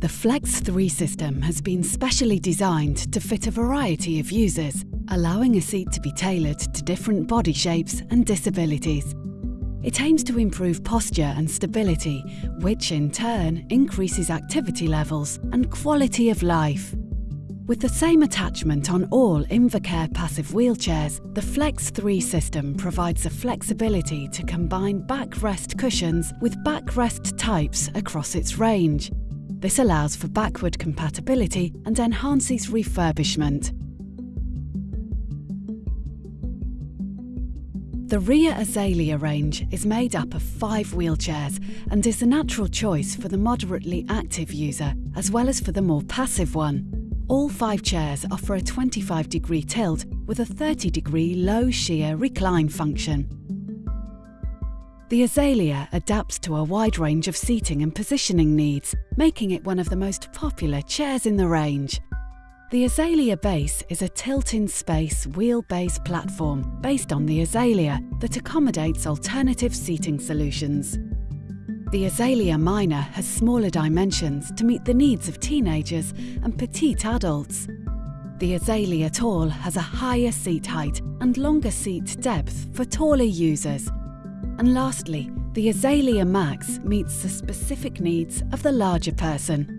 The Flex 3 system has been specially designed to fit a variety of users, allowing a seat to be tailored to different body shapes and disabilities. It aims to improve posture and stability, which in turn increases activity levels and quality of life. With the same attachment on all Invacare passive wheelchairs, the Flex 3 system provides the flexibility to combine backrest cushions with backrest types across its range. This allows for backward compatibility and enhances refurbishment. The Rea Azalea range is made up of five wheelchairs and is the natural choice for the moderately active user as well as for the more passive one. All five chairs offer a 25 degree tilt with a 30 degree low shear recline function. The Azalea adapts to a wide range of seating and positioning needs, making it one of the most popular chairs in the range. The Azalea base is a tilt-in-space wheel-base platform based on the Azalea that accommodates alternative seating solutions. The Azalea Minor has smaller dimensions to meet the needs of teenagers and petite adults. The Azalea Tall has a higher seat height and longer seat depth for taller users. And lastly, the Azalea Max meets the specific needs of the larger person.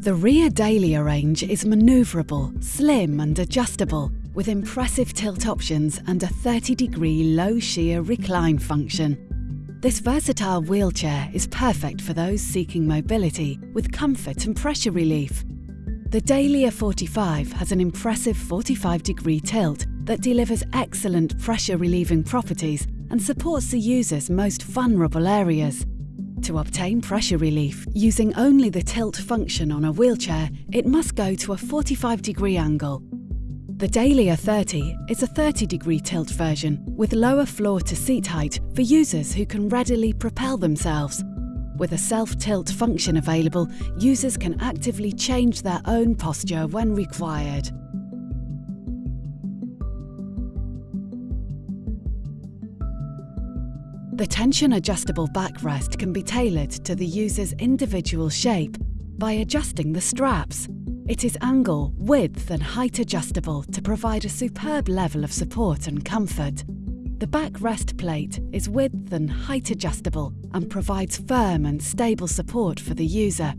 The Rea Dahlia range is manoeuvrable, slim and adjustable, with impressive tilt options and a 30 degree low shear recline function. This versatile wheelchair is perfect for those seeking mobility with comfort and pressure relief. The Dahlia 45 has an impressive 45 degree tilt that delivers excellent pressure relieving properties and supports the user's most vulnerable areas. To obtain pressure relief using only the tilt function on a wheelchair, it must go to a 45 degree angle the Dahlia 30 is a 30 degree tilt version with lower floor to seat height for users who can readily propel themselves. With a self-tilt function available, users can actively change their own posture when required. The tension adjustable backrest can be tailored to the user's individual shape by adjusting the straps. It is angle, width and height adjustable to provide a superb level of support and comfort. The backrest plate is width and height adjustable and provides firm and stable support for the user.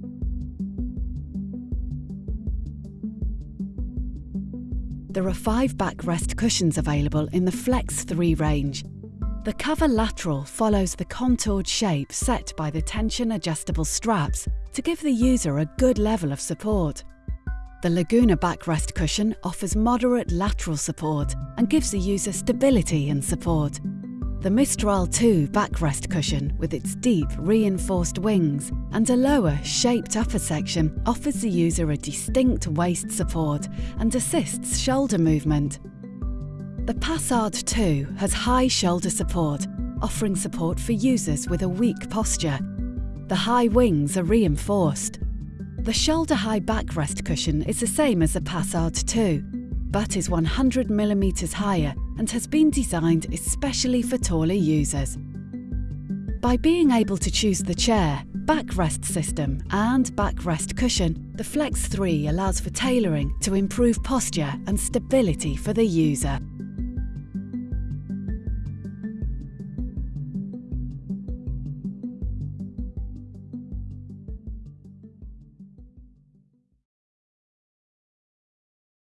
There are five backrest cushions available in the Flex 3 range. The cover lateral follows the contoured shape set by the tension adjustable straps to give the user a good level of support. The Laguna backrest cushion offers moderate lateral support and gives the user stability and support. The Mistral 2 backrest cushion, with its deep reinforced wings and a lower, shaped upper section, offers the user a distinct waist support and assists shoulder movement. The Passat 2 has high shoulder support, offering support for users with a weak posture. The high wings are reinforced. The shoulder-high backrest cushion is the same as the Passat 2, but is 100mm higher and has been designed especially for taller users. By being able to choose the chair, backrest system and backrest cushion, the Flex 3 allows for tailoring to improve posture and stability for the user.